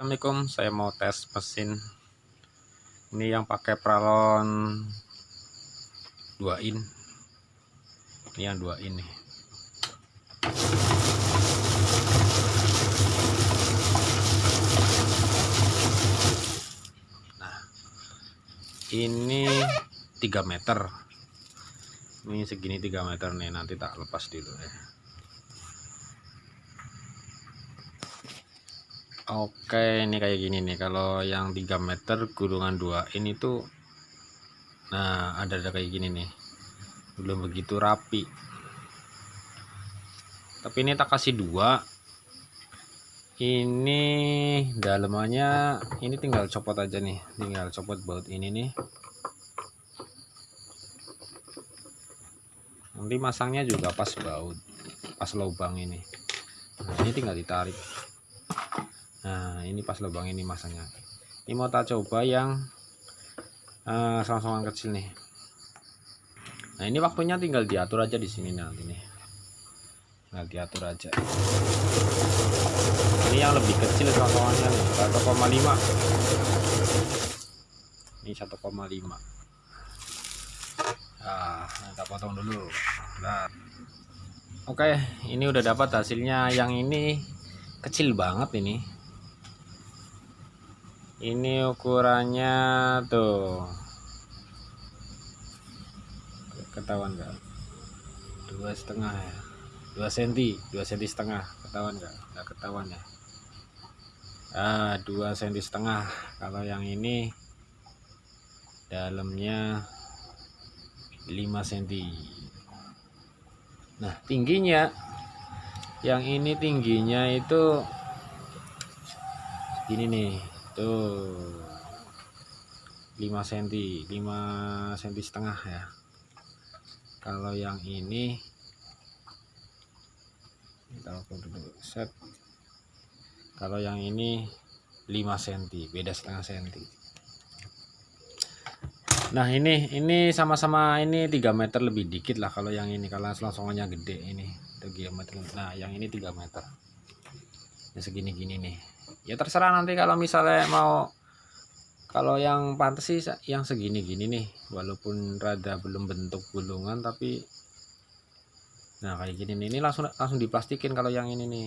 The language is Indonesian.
Assalamualaikum saya mau tes mesin. Ini yang pakai pralon 2 in. Ini yang 2 in nih. Nah ini 3 meter. Ini segini 3 meter nih nanti tak lepas dulu ya Oke ini kayak gini nih. Kalau yang 3 meter gulungan 2 ini tuh Nah ada ada kayak gini nih. Belum begitu rapi. Tapi ini tak kasih dua. Ini dalamannya ini tinggal copot aja nih. Tinggal copot baut ini nih. Nanti masangnya juga pas baut pas lubang ini. Nah, ini tinggal ditarik nah ini pas lubang ini masanya ini mau tak coba yang uh, selang-selang kecil nih. Nah ini waktunya tinggal diatur aja di sini nanti nih. Tinggal diatur aja. Ini yang lebih kecil selang-selangannya nih 1,5 ini 1,5 nah kita potong dulu. Nah oke ini udah dapat hasilnya. Yang ini kecil banget ini ini ukurannya tuh. Ketahuan gak dua setengah ya. Dua senti dua senti setengah. Ketahuan gak nggak ketahuan ya. Ah dua senti setengah. Kalau yang ini dalamnya 5 senti. Nah tingginya yang ini tingginya itu gini nih tuh 5 cm 5 cm setengah ya. Kalau yang ini kita dulu set. Kalau yang ini 5 cm beda setengah cm nah ini ini sama-sama ini 3 meter lebih dikit lah kalau yang ini kalau selongsongannya gede ini 3 meter nah yang ini 3 meter. Ya segini gini nih ya terserah nanti kalau misalnya mau kalau yang pantas sih yang segini gini nih. Walaupun rada belum bentuk gulungan tapi nah kayak gini nih. Ini langsung langsung diplastikin kalau yang ini nih